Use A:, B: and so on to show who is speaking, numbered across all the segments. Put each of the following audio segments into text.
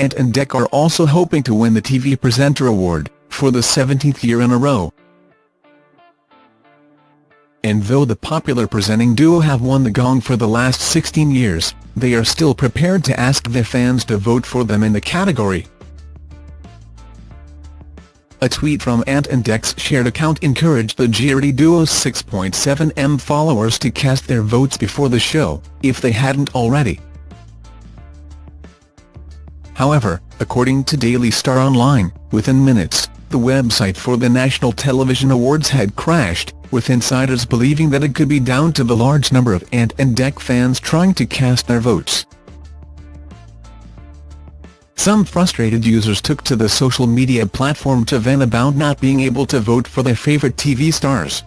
A: Ant and Dec are also hoping to win the TV Presenter Award, for the 17th year in a row. And though the popular presenting duo have won the gong for the last 16 years, they are still prepared to ask their fans to vote for them in the category. A tweet from Ant and Dec's shared account encouraged the Geordie duo's 6.7m followers to cast their votes before the show, if they hadn't already. However, according to Daily Star Online, within minutes, the website for the National Television Awards had crashed, with insiders believing that it could be down to the large number of Ant and Dec fans trying to cast their votes. Some frustrated users took to the social media platform to vent about not being able to vote for their favourite TV stars.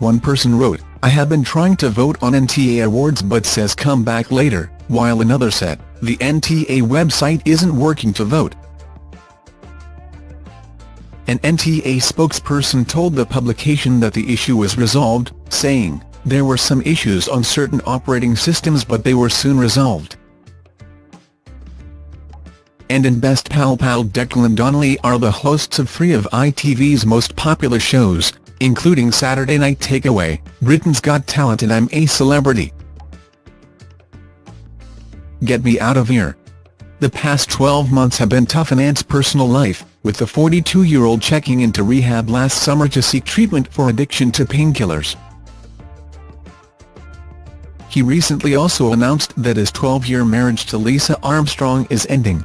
A: One person wrote, I have been trying to vote on NTA awards but says come back later, while another said, the NTA website isn't working to vote. An NTA spokesperson told the publication that the issue was resolved, saying, there were some issues on certain operating systems but they were soon resolved and in Best Pal Pal Declan Donnelly are the hosts of three of ITV's most popular shows, including Saturday Night Takeaway, Britain's Got Talent and I'm a Celebrity. Get me out of here. The past 12 months have been tough in Ant's personal life, with the 42-year-old checking into rehab last summer to seek treatment for addiction to painkillers. He recently also announced that his 12-year marriage to Lisa Armstrong is ending.